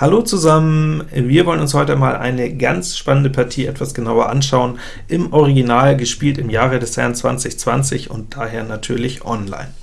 Hallo zusammen, wir wollen uns heute mal eine ganz spannende Partie etwas genauer anschauen, im Original gespielt im Jahre des Herrn 2020 und daher natürlich online.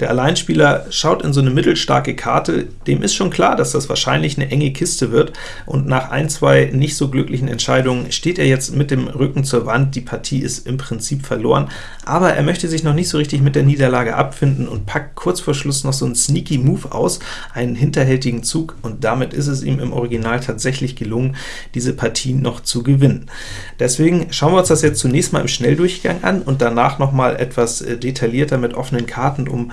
Der Alleinspieler schaut in so eine mittelstarke Karte, dem ist schon klar, dass das wahrscheinlich eine enge Kiste wird, und nach ein, zwei nicht so glücklichen Entscheidungen steht er jetzt mit dem Rücken zur Wand, die Partie ist im Prinzip verloren, aber er möchte sich noch nicht so richtig mit der Niederlage abfinden und packt kurz vor Schluss noch so einen sneaky Move aus, einen hinterhältigen Zug, und damit ist es ihm im Original tatsächlich gelungen, diese Partie noch zu gewinnen. Deswegen schauen wir uns das jetzt zunächst mal im Schnelldurchgang an und danach noch mal etwas äh, detaillierter mit offenen Karten, um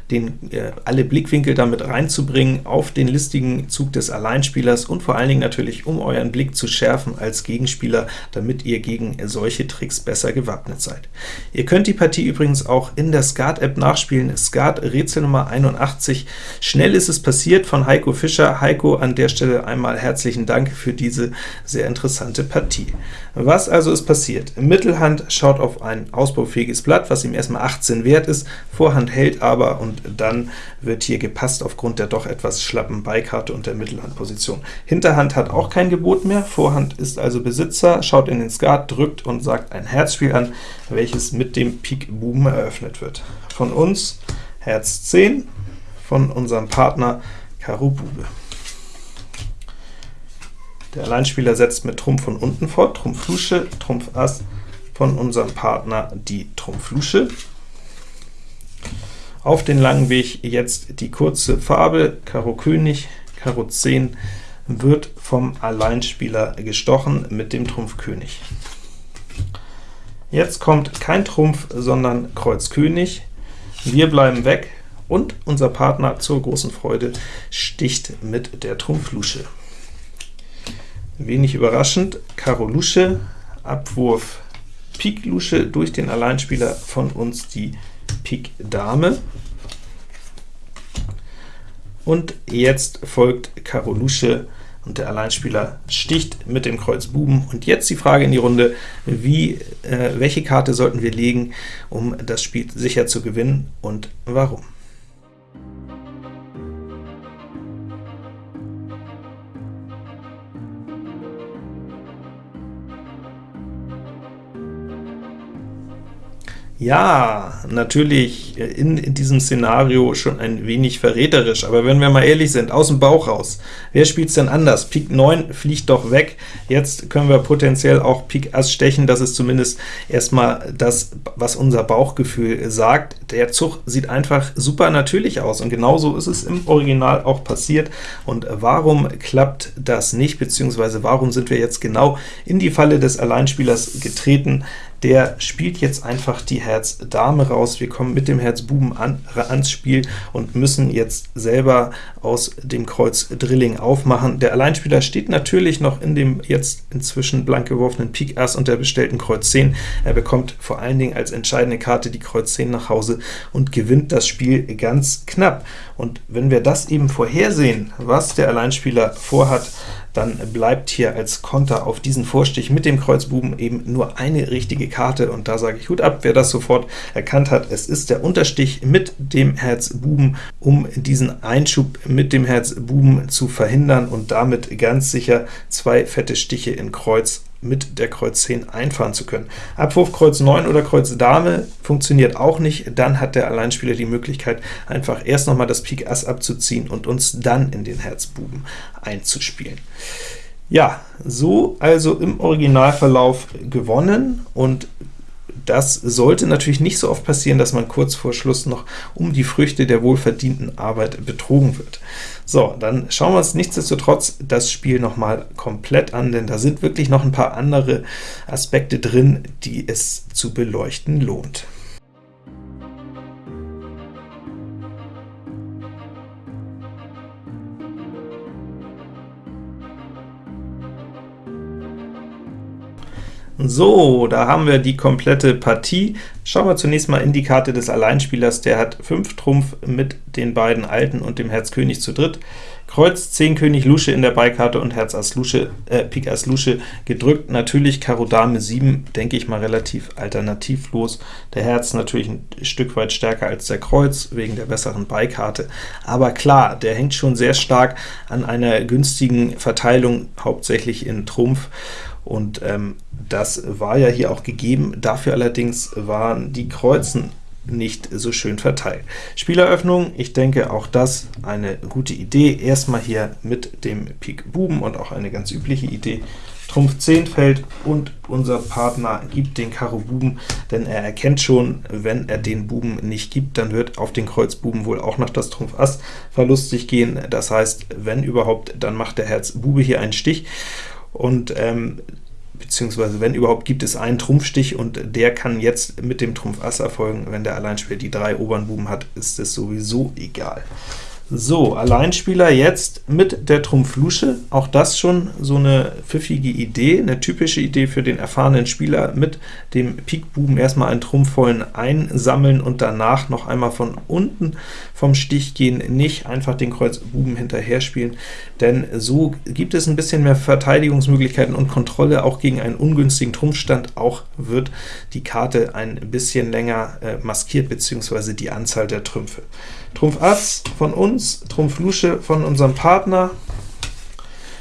den, äh, alle Blickwinkel damit reinzubringen auf den listigen Zug des Alleinspielers und vor allen Dingen natürlich, um euren Blick zu schärfen als Gegenspieler, damit ihr gegen solche Tricks besser gewappnet seid. Ihr könnt die Partie übrigens auch in der Skat-App nachspielen, Skat Rätsel Nummer 81. Schnell ist es passiert von Heiko Fischer. Heiko, an der Stelle einmal herzlichen Dank für diese sehr interessante Partie. Was also ist passiert? Mittelhand schaut auf ein ausbaufähiges Blatt, was ihm erstmal 18 wert ist, Vorhand hält aber, und dann wird hier gepasst aufgrund der doch etwas schlappen Beikarte und der Mittelhandposition. Hinterhand hat auch kein Gebot mehr, Vorhand ist also Besitzer, schaut in den Skat, drückt und sagt ein Herzspiel an, welches mit dem Pik Buben eröffnet wird. Von uns Herz 10, von unserem Partner Karo Bube. Der Alleinspieler setzt mit Trumpf von unten fort, Trumpf Lusche, Trumpf Ass, von unserem Partner die Trumpf Lusche. Auf den langen Weg jetzt die kurze Farbe, Karo König, Karo 10, wird vom Alleinspieler gestochen mit dem Trumpf König. Jetzt kommt kein Trumpf, sondern Kreuz König. Wir bleiben weg, und unser Partner zur großen Freude sticht mit der Trumpf Lusche. Wenig überraschend, Karo Lusche, Abwurf Pik Lusche durch den Alleinspieler von uns die Pik Dame. Und jetzt folgt Karo Lusche, und der Alleinspieler sticht mit dem Kreuz Buben. Und jetzt die Frage in die Runde, wie, äh, welche Karte sollten wir legen, um das Spiel sicher zu gewinnen, und warum? Ja, natürlich in, in, diesem Szenario schon ein wenig verräterisch, aber wenn wir mal ehrlich sind, aus dem Bauch raus, wer spielt es denn anders? Pik 9 fliegt doch weg, jetzt können wir potenziell auch Pik Ass stechen, das ist zumindest erstmal das, was unser Bauchgefühl sagt. Der Zug sieht einfach super natürlich aus, und genauso ist es im Original auch passiert. Und warum klappt das nicht, beziehungsweise warum sind wir jetzt genau in die Falle des Alleinspielers getreten? Der spielt jetzt einfach die Herz Dame raus. Wir kommen mit dem Herz Buben an, ans Spiel und müssen jetzt selber aus dem Kreuz Drilling aufmachen. Der Alleinspieler steht natürlich noch in dem jetzt inzwischen blank geworfenen Pik Ass und der bestellten Kreuz 10. Er bekommt vor allen Dingen als entscheidende Karte die Kreuz 10 nach Hause und gewinnt das Spiel ganz knapp. Und wenn wir das eben vorhersehen, was der Alleinspieler vorhat, dann bleibt hier als Konter auf diesen Vorstich mit dem Kreuzbuben eben nur eine richtige Karte, und da sage ich Hut ab, wer das sofort erkannt hat. Es ist der Unterstich mit dem Herz Buben, um diesen Einschub mit dem Herz Buben zu verhindern und damit ganz sicher zwei fette Stiche in Kreuz mit der Kreuz 10 einfahren zu können. Abwurf Kreuz 9 oder Kreuz Dame funktioniert auch nicht, dann hat der Alleinspieler die Möglichkeit, einfach erst nochmal das Pik Ass abzuziehen und uns dann in den Herzbuben einzuspielen. Ja, so also im Originalverlauf gewonnen, und das sollte natürlich nicht so oft passieren, dass man kurz vor Schluss noch um die Früchte der wohlverdienten Arbeit betrogen wird. So, dann schauen wir uns nichtsdestotrotz das Spiel noch mal komplett an, denn da sind wirklich noch ein paar andere Aspekte drin, die es zu beleuchten lohnt. So, da haben wir die komplette Partie. Schauen wir zunächst mal in die Karte des Alleinspielers. Der hat 5 Trumpf mit den beiden Alten und dem Herz König zu dritt. Kreuz 10 König Lusche in der Beikarte und Herz Ass Lusche, äh, Pik Ass Lusche gedrückt. Natürlich Karo Dame 7, denke ich mal relativ alternativlos. Der Herz natürlich ein Stück weit stärker als der Kreuz, wegen der besseren Beikarte. Aber klar, der hängt schon sehr stark an einer günstigen Verteilung, hauptsächlich in Trumpf. Und ähm, das war ja hier auch gegeben. Dafür allerdings waren die Kreuzen nicht so schön verteilt. Spieleröffnung, ich denke auch das eine gute Idee. Erstmal hier mit dem Pik Buben und auch eine ganz übliche Idee. Trumpf 10 fällt und unser Partner gibt den Karo Buben, denn er erkennt schon, wenn er den Buben nicht gibt, dann wird auf den Kreuz Buben wohl auch noch das Trumpf Ass verlustig gehen. Das heißt, wenn überhaupt, dann macht der Herz Bube hier einen Stich, und ähm, beziehungsweise wenn überhaupt, gibt es einen Trumpfstich, und der kann jetzt mit dem Trumpf Ass erfolgen. Wenn der Alleinspieler die drei oberen Buben hat, ist es sowieso egal. So, Alleinspieler jetzt mit der Trumpf Lusche, auch das schon so eine pfiffige Idee, eine typische Idee für den erfahrenen Spieler, mit dem Pikbuben erstmal einen Trumpfvollen einsammeln und danach noch einmal von unten vom Stich gehen, nicht einfach den Kreuz Buben hinterher spielen, denn so gibt es ein bisschen mehr Verteidigungsmöglichkeiten und Kontrolle, auch gegen einen ungünstigen Trumpfstand, auch wird die Karte ein bisschen länger äh, maskiert, beziehungsweise die Anzahl der Trümpfe. Trumpf Ass von uns, Trumpf Lusche von unserem Partner.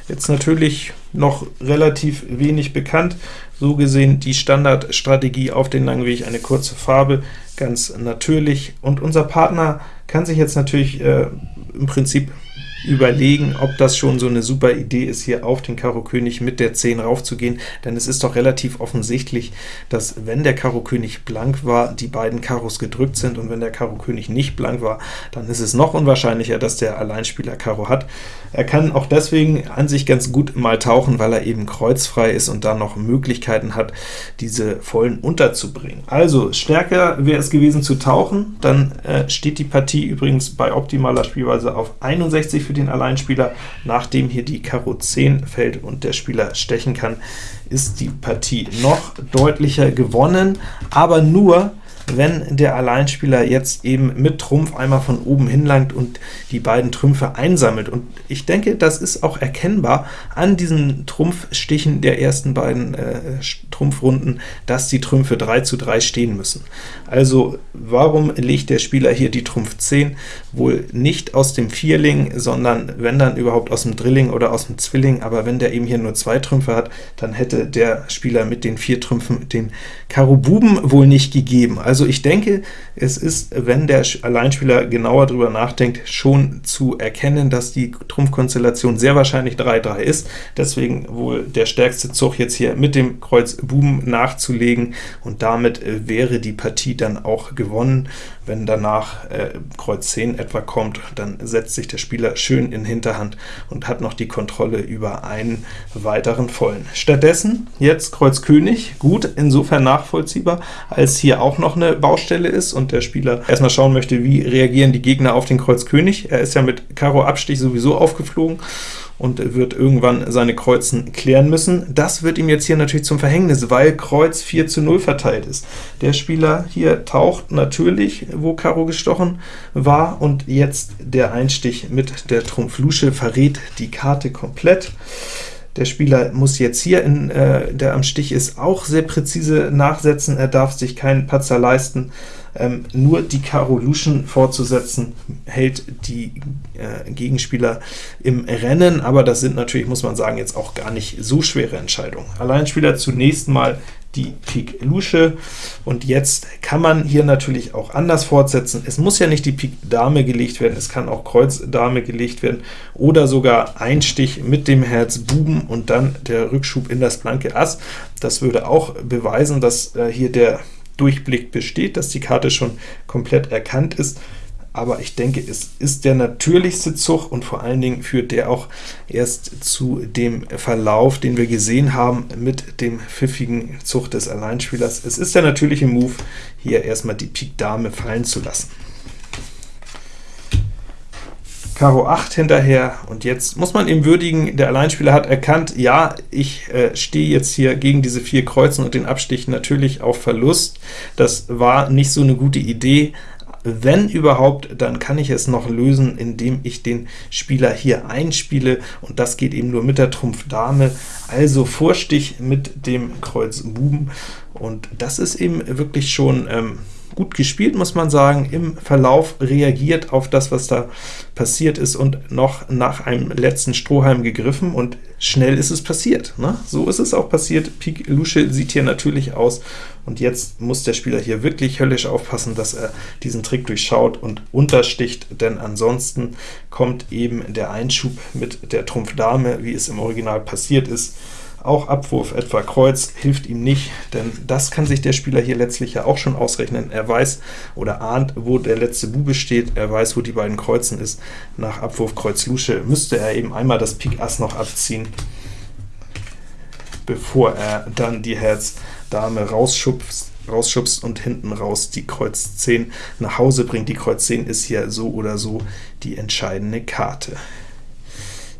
Jetzt natürlich noch relativ wenig bekannt, so gesehen die Standardstrategie auf den langen Weg, eine kurze Farbe, ganz natürlich. Und unser Partner kann sich jetzt natürlich äh, im Prinzip überlegen, ob das schon so eine super Idee ist, hier auf den Karo König mit der 10 raufzugehen, denn es ist doch relativ offensichtlich, dass wenn der Karo König blank war, die beiden Karos gedrückt sind, und wenn der Karo König nicht blank war, dann ist es noch unwahrscheinlicher, dass der Alleinspieler Karo hat. Er kann auch deswegen an sich ganz gut mal tauchen, weil er eben kreuzfrei ist und dann noch Möglichkeiten hat, diese Vollen unterzubringen. Also stärker wäre es gewesen zu tauchen, dann äh, steht die Partie übrigens bei optimaler Spielweise auf 61 für den Alleinspieler. Nachdem hier die Karo 10 fällt und der Spieler stechen kann, ist die Partie noch deutlicher gewonnen, aber nur, wenn der Alleinspieler jetzt eben mit Trumpf einmal von oben hinlangt und die beiden Trümpfe einsammelt. Und ich denke, das ist auch erkennbar an diesen Trumpfstichen der ersten beiden äh, Trumpfrunden, dass die Trümpfe 3 zu 3 stehen müssen. Also warum legt der Spieler hier die Trumpf 10? Wohl nicht aus dem Vierling, sondern wenn dann überhaupt aus dem Drilling oder aus dem Zwilling, aber wenn der eben hier nur zwei Trümpfe hat, dann hätte der Spieler mit den vier Trümpfen den Karo Buben wohl nicht gegeben. Also ich denke, es ist, wenn der Alleinspieler genauer darüber nachdenkt, schon zu erkennen, dass die Trumpfkonstellation sehr wahrscheinlich 3-3 ist, deswegen wohl der stärkste Zug jetzt hier mit dem Kreuz Buben nachzulegen, und damit äh, wäre die Partie dann auch gewonnen. Wenn danach äh, Kreuz 10 etwa kommt, dann setzt sich der Spieler schön in Hinterhand und hat noch die Kontrolle über einen weiteren Vollen. Stattdessen jetzt Kreuz König, gut, insofern nachvollziehbar, als hier auch noch eine Baustelle ist und der Spieler erstmal schauen möchte, wie reagieren die Gegner auf den Kreuz König. Er ist ja mit Karo Abstich sowieso aufgeflogen, und wird irgendwann seine Kreuzen klären müssen. Das wird ihm jetzt hier natürlich zum Verhängnis, weil Kreuz 4 zu 0 verteilt ist. Der Spieler hier taucht natürlich, wo Karo gestochen war, und jetzt der Einstich mit der Trumpf Lusche verrät die Karte komplett. Der Spieler muss jetzt hier, in, äh, der am Stich ist, auch sehr präzise nachsetzen. Er darf sich keinen Patzer leisten. Ähm, nur die Karo Luschen fortzusetzen, hält die äh, Gegenspieler im Rennen, aber das sind natürlich, muss man sagen, jetzt auch gar nicht so schwere Entscheidungen. Alleinspieler zunächst mal die Pik Lusche, und jetzt kann man hier natürlich auch anders fortsetzen. Es muss ja nicht die Pik Dame gelegt werden, es kann auch Kreuz Dame gelegt werden, oder sogar Einstich mit dem Herz Buben und dann der Rückschub in das blanke Ass. Das würde auch beweisen, dass äh, hier der Durchblick besteht, dass die Karte schon komplett erkannt ist, aber ich denke, es ist der natürlichste Zug und vor allen Dingen führt der auch erst zu dem Verlauf, den wir gesehen haben mit dem pfiffigen Zug des Alleinspielers. Es ist der natürliche Move, hier erstmal die Pik Dame fallen zu lassen. Karo 8 hinterher, und jetzt muss man ihm würdigen, der Alleinspieler hat erkannt, ja, ich äh, stehe jetzt hier gegen diese vier Kreuzen und den Abstich natürlich auf Verlust. Das war nicht so eine gute Idee, wenn überhaupt, dann kann ich es noch lösen, indem ich den Spieler hier einspiele, und das geht eben nur mit der Trumpf Dame, also Vorstich mit dem Kreuz Buben, und das ist eben wirklich schon ähm, gut gespielt, muss man sagen, im Verlauf reagiert auf das, was da passiert ist, und noch nach einem letzten Strohhalm gegriffen, und schnell ist es passiert. Ne? So ist es auch passiert. Pik Lusche sieht hier natürlich aus, und jetzt muss der Spieler hier wirklich höllisch aufpassen, dass er diesen Trick durchschaut und untersticht, denn ansonsten kommt eben der Einschub mit der Trumpf Dame, wie es im Original passiert ist, auch Abwurf etwa Kreuz hilft ihm nicht, denn das kann sich der Spieler hier letztlich ja auch schon ausrechnen. Er weiß oder ahnt, wo der letzte Bube steht, er weiß, wo die beiden Kreuzen ist. Nach Abwurf Kreuz Lusche müsste er eben einmal das Pik Ass noch abziehen, bevor er dann die Herz Dame rausschubst, rausschubst und hinten raus die Kreuz 10 nach Hause bringt. Die Kreuz 10 ist hier so oder so die entscheidende Karte.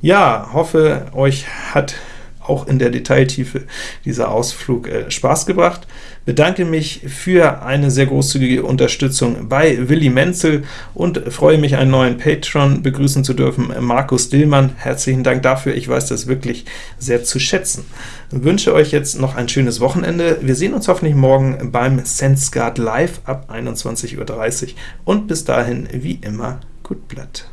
Ja, hoffe, euch hat auch in der Detailtiefe dieser Ausflug äh, Spaß gebracht. Bedanke mich für eine sehr großzügige Unterstützung bei Willi Menzel und freue mich, einen neuen Patron begrüßen zu dürfen, Markus Dillmann. Herzlichen Dank dafür, ich weiß das wirklich sehr zu schätzen. Ich wünsche euch jetzt noch ein schönes Wochenende. Wir sehen uns hoffentlich morgen beim SenseGuard Live ab 21.30 Uhr, und bis dahin, wie immer, gut Blatt.